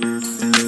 Música